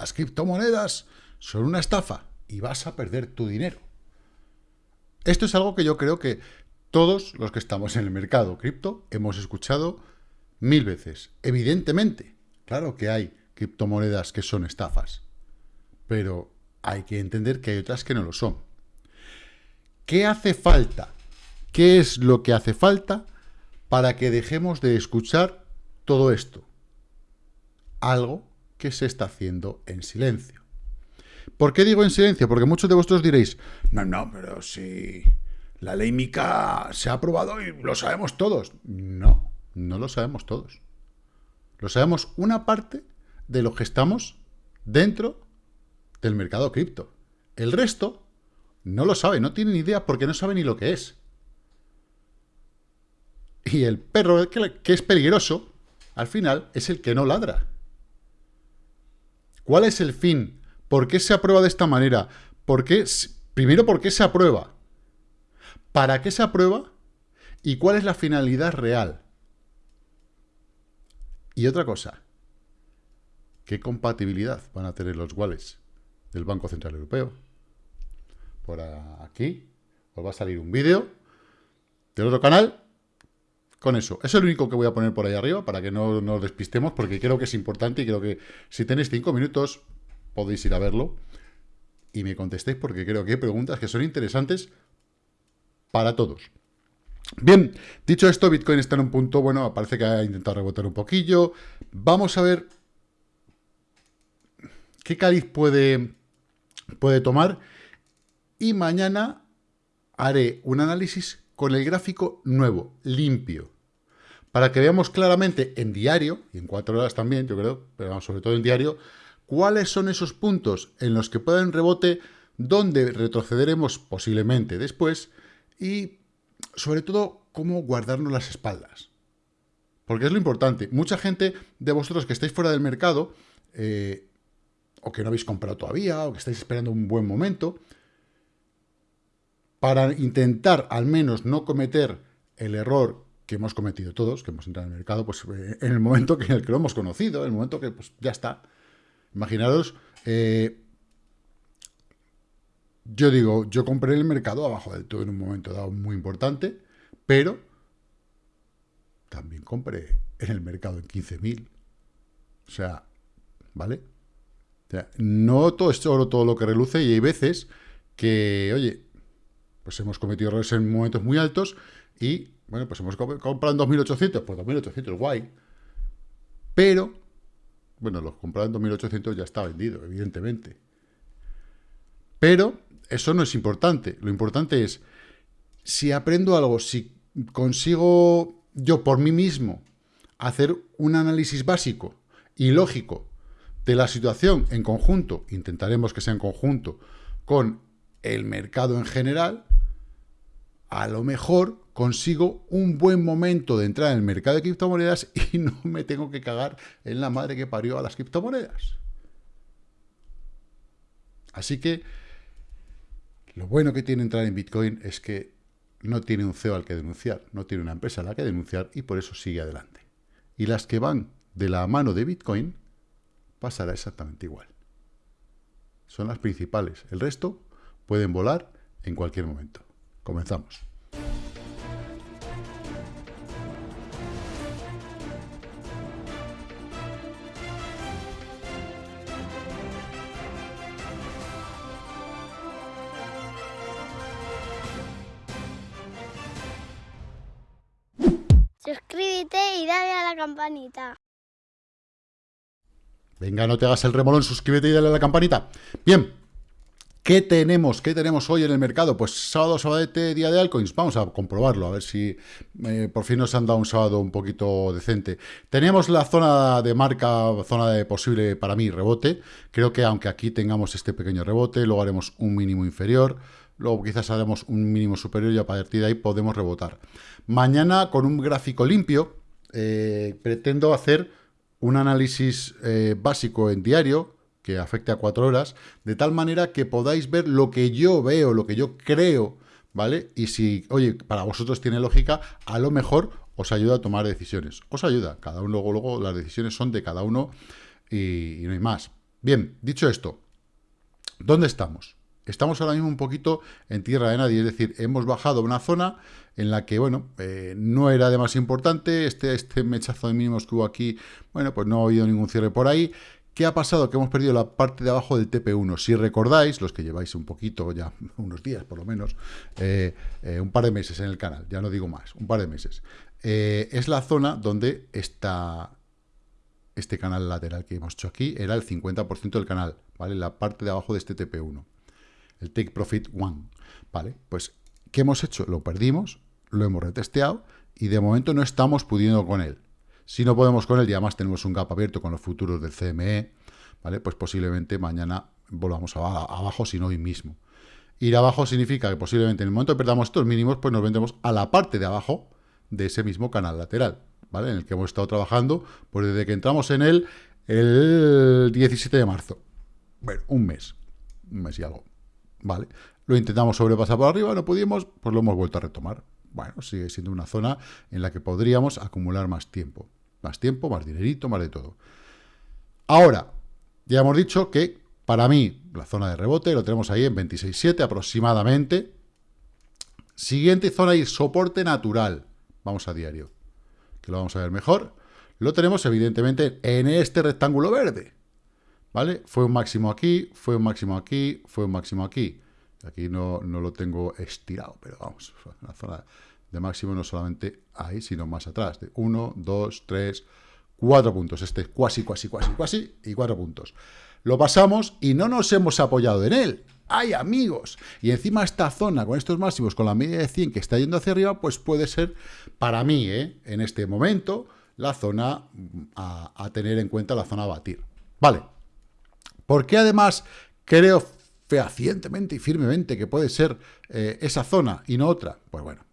las criptomonedas son una estafa y vas a perder tu dinero. Esto es algo que yo creo que todos los que estamos en el mercado cripto hemos escuchado mil veces. Evidentemente, claro que hay criptomonedas que son estafas, pero hay que entender que hay otras que no lo son. ¿Qué hace falta? ¿Qué es lo que hace falta para que dejemos de escuchar todo esto? Algo que se está haciendo en silencio. ¿Por qué digo en silencio? Porque muchos de vosotros diréis, no, no, pero si la ley MICA se ha aprobado y lo sabemos todos. No, no lo sabemos todos. Lo sabemos una parte de los que estamos dentro del mercado cripto. El resto no lo sabe, no tiene ni idea porque no sabe ni lo que es. Y el perro que es peligroso, al final, es el que no ladra. ¿Cuál es el fin? ¿Por qué se aprueba de esta manera? ¿Por qué? Primero, ¿por qué se aprueba? ¿Para qué se aprueba? ¿Y cuál es la finalidad real? Y otra cosa, ¿qué compatibilidad van a tener los wallets del Banco Central Europeo? Por aquí os va a salir un vídeo del otro canal con eso. Es lo único que voy a poner por ahí arriba para que no nos despistemos, porque creo que es importante y creo que si tenéis cinco minutos podéis ir a verlo y me contestéis porque creo que hay preguntas que son interesantes para todos. Bien, dicho esto, Bitcoin está en un punto, bueno, parece que ha intentado rebotar un poquillo. Vamos a ver qué cariz puede, puede tomar. Y mañana haré un análisis con el gráfico nuevo, limpio, para que veamos claramente en diario, y en cuatro horas también, yo creo, pero sobre todo en diario, cuáles son esos puntos en los que pueden rebote, donde retrocederemos posiblemente después, y sobre todo cómo guardarnos las espaldas. Porque es lo importante. Mucha gente de vosotros que estáis fuera del mercado, eh, o que no habéis comprado todavía, o que estáis esperando un buen momento, para intentar al menos no cometer el error que hemos cometido todos, que hemos entrado en el mercado, pues eh, en el momento que, en el que lo hemos conocido, en el momento que pues, ya está. Imaginaros, eh, yo digo, yo compré el mercado abajo del todo en un momento dado muy importante, pero también compré en el mercado en 15.000. O sea, ¿vale? O sea, no todo es oro todo lo que reluce y hay veces que, oye, pues hemos cometido errores en momentos muy altos y, bueno, pues hemos comprado en 2.800, pues 2.800, guay. Pero, bueno, los comprados en 2.800 ya está vendido, evidentemente. Pero eso no es importante. Lo importante es, si aprendo algo, si consigo yo por mí mismo hacer un análisis básico y lógico de la situación en conjunto, intentaremos que sea en conjunto, con el mercado en general, a lo mejor consigo un buen momento de entrar en el mercado de criptomonedas y no me tengo que cagar en la madre que parió a las criptomonedas. Así que lo bueno que tiene entrar en Bitcoin es que no tiene un CEO al que denunciar, no tiene una empresa a la que denunciar y por eso sigue adelante. Y las que van de la mano de Bitcoin pasará exactamente igual. Son las principales. El resto pueden volar en cualquier momento. Comenzamos. Suscríbete y dale a la campanita. Venga, no te hagas el remolón, suscríbete y dale a la campanita. Bien, ¿Qué tenemos? ¿Qué tenemos hoy en el mercado? Pues sábado, sabadete, día de altcoins. Vamos a comprobarlo, a ver si eh, por fin nos han dado un sábado un poquito decente. Tenemos la zona de marca, zona de posible, para mí, rebote. Creo que aunque aquí tengamos este pequeño rebote, luego haremos un mínimo inferior, luego quizás haremos un mínimo superior y a partir de ahí podemos rebotar. Mañana, con un gráfico limpio, eh, pretendo hacer un análisis eh, básico en diario, que afecte a cuatro horas, de tal manera que podáis ver lo que yo veo, lo que yo creo, ¿vale? Y si, oye, para vosotros tiene lógica, a lo mejor os ayuda a tomar decisiones. Os ayuda, cada uno, luego, luego las decisiones son de cada uno y, no hay más. Bien, dicho esto, ¿dónde estamos? Estamos ahora mismo un poquito en tierra de nadie, es decir, hemos bajado una zona en la que, bueno, eh, no era demasiado importante, este, este mechazo de mínimos que hubo aquí, bueno, pues no ha habido ningún cierre por ahí. ¿Qué ha pasado? Que hemos perdido la parte de abajo del TP1. Si recordáis, los que lleváis un poquito, ya unos días por lo menos, eh, eh, un par de meses en el canal, ya no digo más, un par de meses, es la zona donde está este canal lateral que hemos hecho aquí, era el 50% del canal, ¿vale? La parte de abajo de este TP1 el Take Profit One. Vale, pues, ¿qué hemos hecho? Lo perdimos, lo hemos retesteado y de momento no estamos pudiendo con él. Si no podemos con él y además tenemos un gap abierto con los futuros del CME, ¿vale? Pues posiblemente mañana volvamos abajo, si no hoy mismo. Ir abajo significa que posiblemente en el momento que perdamos estos mínimos, pues nos vendremos a la parte de abajo de ese mismo canal lateral, ¿vale? En el que hemos estado trabajando, pues desde que entramos en él el 17 de marzo. Bueno, un mes, un mes y algo. ¿vale? Lo intentamos sobrepasar por arriba, no pudimos, pues lo hemos vuelto a retomar. Bueno, sigue siendo una zona en la que podríamos acumular más tiempo. Más tiempo, más dinerito, más de todo. Ahora, ya hemos dicho que para mí la zona de rebote lo tenemos ahí en 26.7 aproximadamente. Siguiente zona y soporte natural. Vamos a diario, que lo vamos a ver mejor. Lo tenemos evidentemente en este rectángulo verde. ¿Vale? Fue un máximo aquí, fue un máximo aquí, fue un máximo aquí. Aquí no, no lo tengo estirado, pero vamos, la zona de máximo no solamente ahí, sino más atrás. De 1, 2, 3, 4 puntos. Este es cuasi, cuasi, cuasi, cuasi y 4 puntos. Lo pasamos y no nos hemos apoyado en él. ¡Ay, amigos! Y encima esta zona con estos máximos, con la media de 100 que está yendo hacia arriba, pues puede ser, para mí, ¿eh? en este momento, la zona a, a tener en cuenta, la zona a batir. Vale, ¿Por qué además creo fehacientemente y firmemente que puede ser eh, esa zona y no otra? Pues bueno,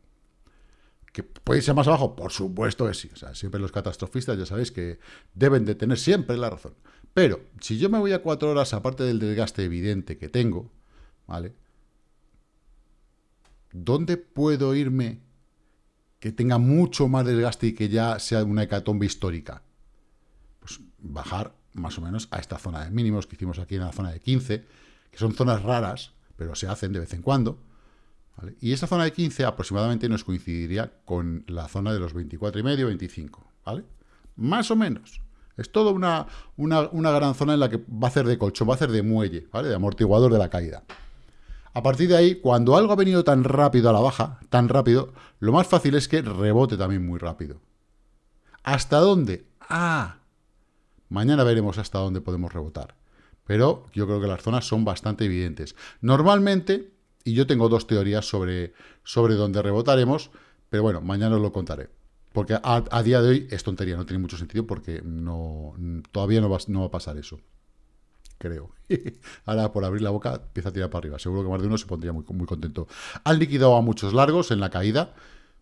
¿Que puede ser más abajo? Por supuesto que sí. O sea, siempre los catastrofistas ya sabéis que deben de tener siempre la razón. Pero si yo me voy a cuatro horas, aparte del desgaste evidente que tengo, ¿vale? ¿Dónde puedo irme que tenga mucho más desgaste y que ya sea una hecatombe histórica? Pues bajar más o menos a esta zona de mínimos que hicimos aquí en la zona de 15, que son zonas raras, pero se hacen de vez en cuando. Y esa zona de 15 aproximadamente nos coincidiría con la zona de los 24 y medio, 25, ¿vale? Más o menos. Es toda una, una, gran zona en la que va a hacer de colchón, va a hacer de muelle, ¿vale? De amortiguador de la caída. A partir de ahí, cuando algo ha venido tan rápido a la baja, tan rápido, lo más fácil es que rebote también muy rápido. ¿Hasta dónde? Ah, Mañana veremos hasta dónde podemos rebotar. Pero yo creo que las zonas son bastante evidentes. Normalmente, y yo tengo dos teorías sobre, sobre dónde rebotaremos, pero bueno, mañana os lo contaré. Porque a, día de hoy es tontería, no tiene mucho sentido porque no, todavía no va, no va a pasar eso. Creo. Ahora, por abrir la boca, empieza a tirar para arriba. Seguro que más de uno se pondría muy, muy contento. Han liquidado a muchos largos en la caída.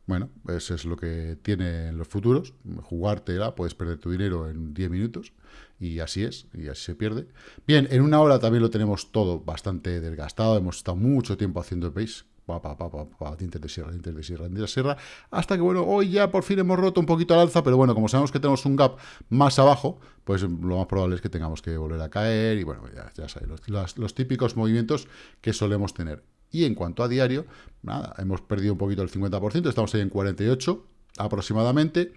Bueno, eso es lo que tienen los futuros. Jugártela, puedes perder tu dinero en 10 minutos. Y así es, y así se pierde. Bien, en una hora también lo tenemos todo bastante desgastado. Hemos estado mucho tiempo haciendo pace. Pa, pa, pa, pa, dientes de sierra, dientes de sierra, dientes de sierra. Hasta que, bueno, hoy ya por fin hemos roto un poquito al alza. Pero bueno, como sabemos que tenemos un gap más abajo, pues lo más probable es que tengamos que volver a caer. Y bueno, ya, ya sabéis, los típicos movimientos que solemos tener. Y en cuanto a diario, nada, hemos perdido un poquito el 50%, estamos ahí en 48 aproximadamente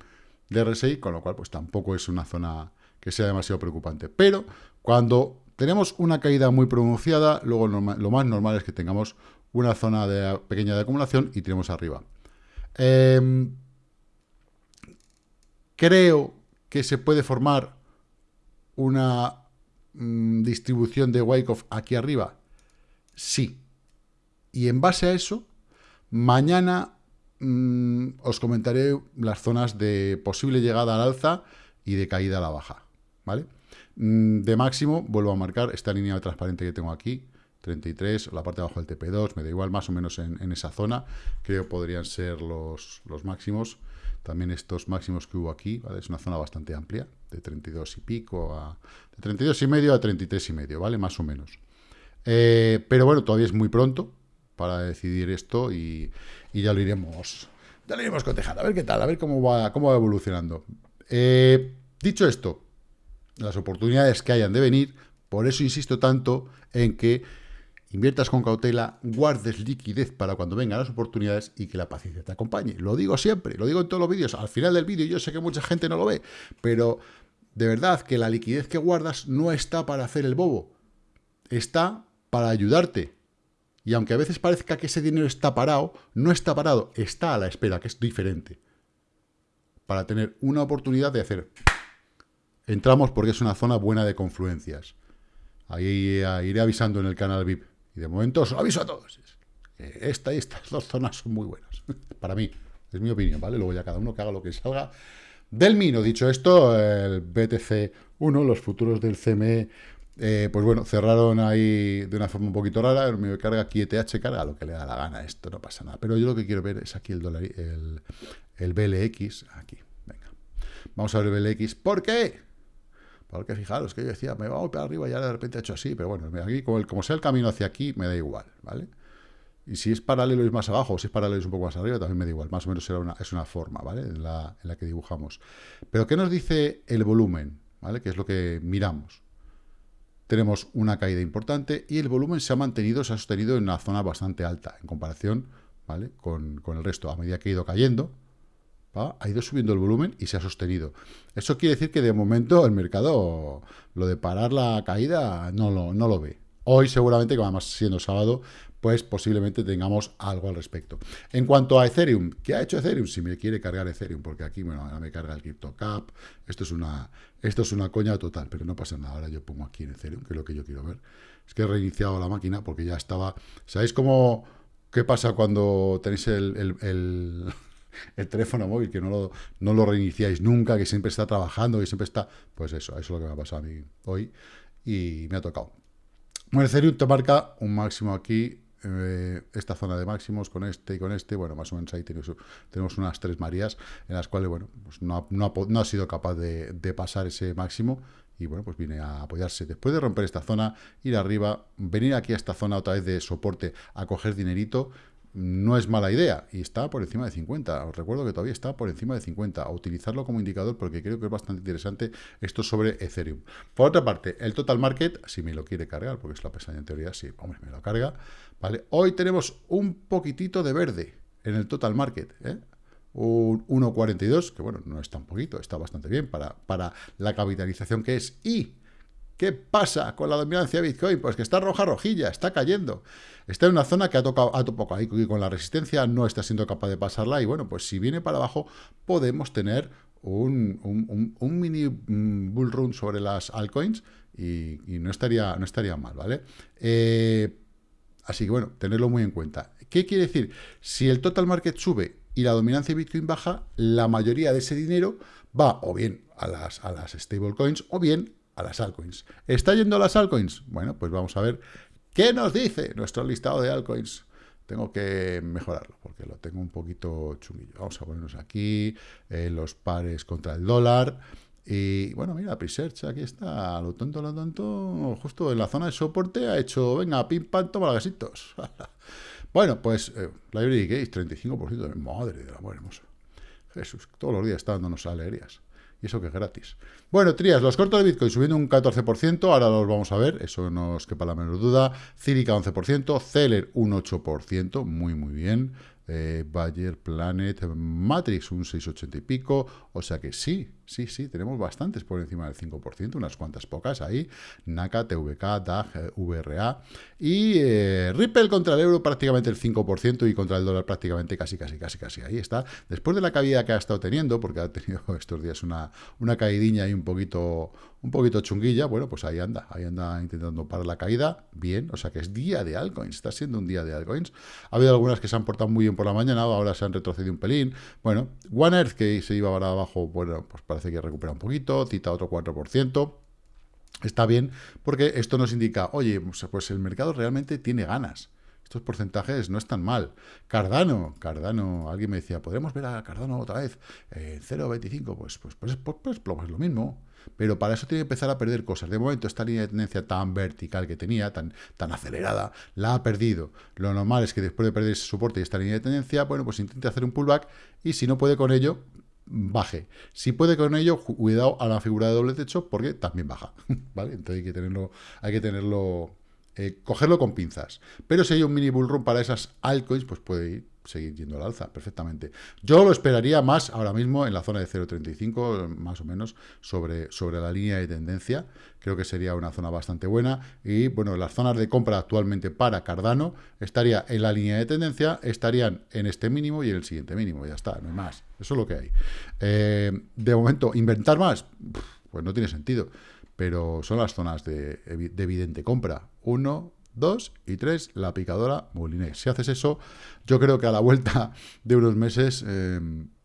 de RSI, con lo cual pues tampoco es una zona que sea demasiado preocupante. Pero cuando tenemos una caída muy pronunciada, luego lo más normal es que tengamos una zona de, pequeña de acumulación y tenemos arriba. Em, creo que se puede formar una mm, distribución de Wyckoff aquí arriba. Sí, y en base a eso, mañana mm, os comentaré las zonas de posible llegada al alza y de caída a la baja, ¿vale? Mm, de máximo, vuelvo a marcar esta línea transparente que tengo aquí, 33, la parte de abajo del TP2, me da igual, más o menos en, esa zona, creo podrían ser los, los, máximos. También estos máximos que hubo aquí, ¿vale? Es una zona bastante amplia, de 32 y pico a... de 32 y medio a 33 y medio, ¿vale? Más o menos. Eh, pero bueno, todavía es muy pronto, para decidir esto y, ya lo iremos ya lo iremos cotejando, a ver qué tal, a ver cómo va, cómo va evolucionando. Eh, dicho esto, las oportunidades que hayan de venir Por eso insisto tanto en que inviertas con cautela, guardes liquidez para cuando vengan las oportunidades y que la paciencia te acompañe. Lo digo siempre, lo digo en todos los vídeos, al final del vídeo, yo sé que mucha gente no lo ve, pero de verdad que la liquidez que guardas no está para hacer el bobo, está para ayudarte. Y aunque a veces parezca que ese dinero está parado, no está parado, está a la espera, que es diferente. Para tener una oportunidad de hacer... Entramos porque es una zona buena de confluencias. Ahí eh, iré avisando en el canal VIP. Y de momento os aviso a todos. Esta y estas dos zonas son muy buenas. Para mí, es mi opinión, ¿vale? Luego ya cada uno que haga lo que salga del Mino. Dicho esto, el BTC 1, los futuros del CME, eh, pues bueno, cerraron ahí de una forma un poquito rara. Mío carga aquí ETH, carga lo que le da la gana. Esto no pasa nada. Pero yo lo que quiero ver es aquí el, dólar, el, el BLX. Aquí, venga. Vamos a ver el BLX. ¿Por qué? Porque fijaros que yo decía, me va a arriba y ya de repente ha hecho así, pero bueno, aquí, como, como sea el camino hacia aquí, me da igual, ¿vale? Y si es paralelo y más abajo, o si es paralelo y un poco más arriba, también me da igual. Más o menos es una forma, ¿vale? En la, en la que dibujamos. Pero, ¿qué nos dice el volumen? ¿Vale? Que es lo que miramos. Tenemos una caída importante y el volumen se ha mantenido, se ha sostenido en una zona bastante alta en comparación ¿vale? con, con el resto. A medida que ha ido cayendo, ha ido subiendo el volumen y se ha sostenido. Eso quiere decir que de momento el mercado, lo de parar la caída, no lo, no lo ve. Hoy seguramente, que además siendo sábado, pues posiblemente tengamos algo al respecto. En cuanto a Ethereum, ¿qué ha hecho Ethereum? Si me quiere cargar Ethereum, porque aquí, bueno, ahora me carga el CryptoCap, esto es una esto es una coña total, pero no pasa nada, ahora yo pongo aquí en Ethereum, que es lo que yo quiero ver. Es que he reiniciado la máquina porque ya estaba... ¿Sabéis cómo... qué pasa cuando tenéis el el teléfono móvil, que no lo, no lo reiniciáis nunca, que siempre está trabajando, que siempre está... Pues eso, eso es lo que me ha pasado a mí hoy y me ha tocado. Bueno, Ethereum te marca un máximo aquí, eh, esta zona de máximos con este y con este, bueno, más o menos ahí tenemos, tenemos unas tres Marías en las cuales, bueno, pues no, ha, sido capaz de, de, pasar ese máximo y, bueno, pues viene a apoyarse. Después de romper esta zona, ir arriba, venir aquí a esta zona otra vez de soporte a coger dinerito, no es mala idea y está por encima de 50. Os recuerdo que todavía está por encima de 50. A utilizarlo como indicador porque creo que es bastante interesante esto sobre Ethereum. Por otra parte, el total market, si me lo quiere cargar, porque es la pestaña en teoría, sí, hombre, me lo carga. ¿vale? Hoy tenemos un poquitito de verde en el total market. ¿eh? Un 1,42, que bueno, no es tan poquito, está bastante bien para, para la capitalización que es. Y ¿Qué pasa con la dominancia de Bitcoin? Pues que está roja rojilla, está cayendo. Está en una zona que ha tocado, ha tocado ahí con la resistencia, no está siendo capaz de pasarla. Y bueno, pues si viene para abajo, podemos tener un, mini mm, bull run sobre las altcoins y, no, estaría, no estaría mal, ¿vale? Eh, así que bueno, tenerlo muy en cuenta. ¿Qué quiere decir? Si el total market sube y la dominancia de Bitcoin baja, la mayoría de ese dinero va o bien a las, a las stablecoins o bien a las altcoins. ¿Está yendo a las altcoins? Bueno, pues vamos a ver qué nos dice nuestro listado de altcoins. Tengo que mejorarlo porque lo tengo un poquito chunguillo. Vamos a ponernos aquí eh, los pares contra el dólar. Y bueno, mira, Presearch, aquí está, lo tonto, lo tonto, justo en la zona de soporte ha hecho, venga, pim, pam, toma gasitos. bueno, pues, eh, Library Gates, 35%, madre de la muerte hermosa. Jesús, todos los días está dándonos alegrías y eso que es gratis. Bueno, Trías, los cortos de Bitcoin subiendo un 14%, ahora los vamos a ver, eso no os quepa la menor duda. Círica 11%, Celer un 8%, muy muy bien eh, Bayer, Planet, Matrix un 6,80 y pico, o sea que sí, sí, sí, tenemos bastantes por encima del 5%, unas cuantas pocas ahí, NACA, TVK, DAG, VRA, y eh, Ripple contra el euro prácticamente el 5% y contra el dólar prácticamente casi, casi, casi, casi, ahí está. Después de la caída que ha estado teniendo, porque ha tenido estos días una, una caidilla ahí un poquito, un poquito chunguilla, bueno, pues ahí anda, ahí anda intentando parar la caída, bien, o sea que es día de altcoins, está siendo un día de altcoins. Ha habido algunas que se han portado muy bien por la mañana, ahora se han retrocedido un pelín. Bueno, One Earth, que se iba para abajo, bueno, pues parece que recupera un poquito, cita otro 4%. Está bien, porque esto nos indica, oye, pues, pues el mercado realmente tiene ganas. Estos porcentajes no están mal. Cardano, Cardano, alguien me decía, ¿podremos ver a Cardano otra vez? en 0,25, pues, pues, pues, pues, pues, pues, lo mismo pero para eso tiene que empezar a perder cosas. De momento, esta línea de tendencia tan vertical que tenía, tan, tan acelerada, la ha perdido. Lo normal es que después de perder ese soporte y esta línea de tendencia, bueno, pues intente hacer un pullback y si no puede con ello, baje. Si puede con ello, cuidado a la figura de doble techo porque también baja, ¿vale? Entonces hay que tenerlo, hay que tenerlo, eh, cogerlo con pinzas. Pero si hay un mini bull run para esas altcoins, pues puede ir seguir yendo al alza perfectamente. Yo lo esperaría más ahora mismo en la zona de 0.35, más o menos, sobre, sobre la línea de tendencia. Creo que sería una zona bastante buena. Y bueno, las zonas de compra actualmente para Cardano estaría en la línea de tendencia, estarían en este mínimo y en el siguiente mínimo. Ya está, no hay más. Eso es lo que hay. Eh, de momento, inventar más, pues no tiene sentido. Pero son las zonas de, de evidente compra. Uno, 2 y 3, la picadora Moulinex. Si haces eso, yo creo que a la vuelta de unos meses eh,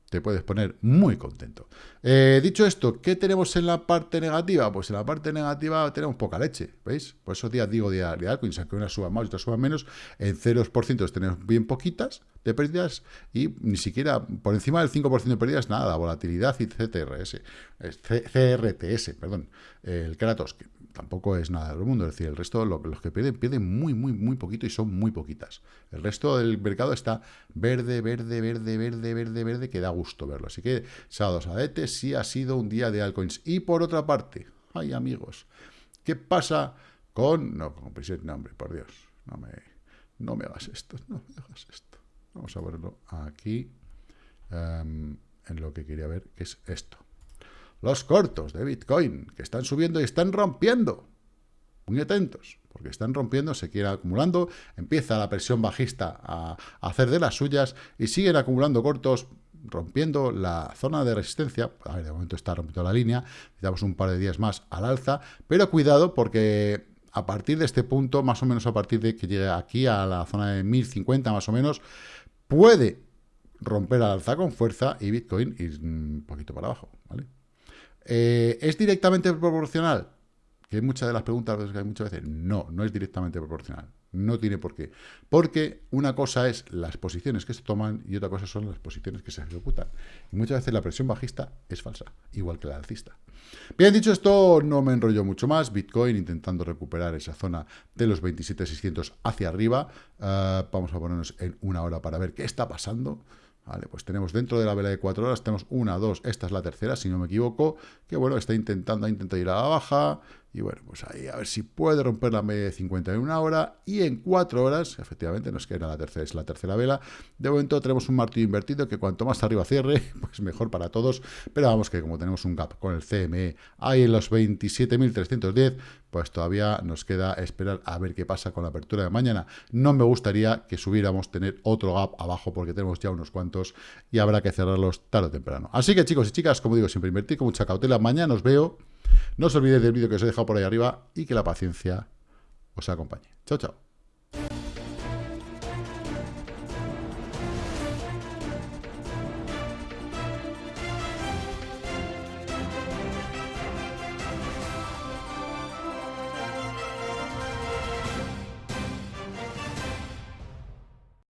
te puedes poner muy contento. Eh, dicho esto, ¿qué tenemos en la parte negativa? Pues en la parte negativa tenemos poca leche, ¿veis? Por esos días digo de, de altcoins, aunque una suba más y otra suba menos, en 0% tenemos bien poquitas de pérdidas y ni siquiera por encima del 5% de pérdidas, nada, volatilidad y CTRS, CRTS, perdón, el Kratos, tampoco es nada del mundo, es decir, el resto, los que pierden, pierden muy, muy, muy poquito y son muy poquitas. El resto del mercado está verde, verde, verde, verde, verde, verde, que da gusto verlo. Así que, sábados adete, sí ha sido un día de altcoins. Y por otra parte, ay amigos, ¿qué pasa con... No, con nombre, por Dios, no me, no me hagas esto, no me hagas esto. Vamos a verlo aquí, em, en lo que quería ver, que es esto los cortos de Bitcoin, que están subiendo y están rompiendo. Muy atentos, porque están rompiendo, se quiere acumulando, empieza la presión bajista a, hacer de las suyas y siguen acumulando cortos, rompiendo la zona de resistencia. A ver, de momento está rompiendo la línea, necesitamos un par de días más al alza, pero cuidado porque a partir de este punto, más o menos a partir de que llegue aquí a la zona de 1050 más o menos, puede romper al alza con fuerza y Bitcoin ir un poquito para abajo, ¿vale? Eh, ¿Es directamente proporcional? Que hay muchas de las preguntas que hay muchas veces. No, no es directamente proporcional. No tiene por qué. Porque una cosa es las posiciones que se toman y otra cosa son las posiciones que se ejecutan. Y muchas veces la presión bajista es falsa, igual que la alcista. Bien, dicho esto, no me enrollo mucho más. Bitcoin intentando recuperar esa zona de los 27.600 hacia arriba. Ah, vamos a ponernos en una hora para ver qué está pasando. Vale, pues tenemos dentro de la vela de cuatro horas, tenemos una, dos, esta es la tercera, si no me equivoco, que bueno, está intentando, intenta ir a la baja, y bueno, pues ahí a ver si puede romper la media de 50 en una hora. Y en cuatro horas, efectivamente, nos queda la tercera, es la tercera vela. De momento tenemos un martillo invertido que cuanto más arriba cierre, pues mejor para todos. Pero vamos que como tenemos un gap con el CME ahí en los 27.310, pues todavía nos queda esperar a ver qué pasa con la apertura de mañana. No me gustaría que subiéramos tener otro gap abajo porque tenemos ya unos cuantos y habrá que cerrarlos tarde o temprano. Así que chicos y chicas, como digo, siempre invertir con mucha cautela. Mañana os veo. No os olvidéis del vídeo que os he dejado por ahí arriba y que la paciencia os acompañe. Chao, chao.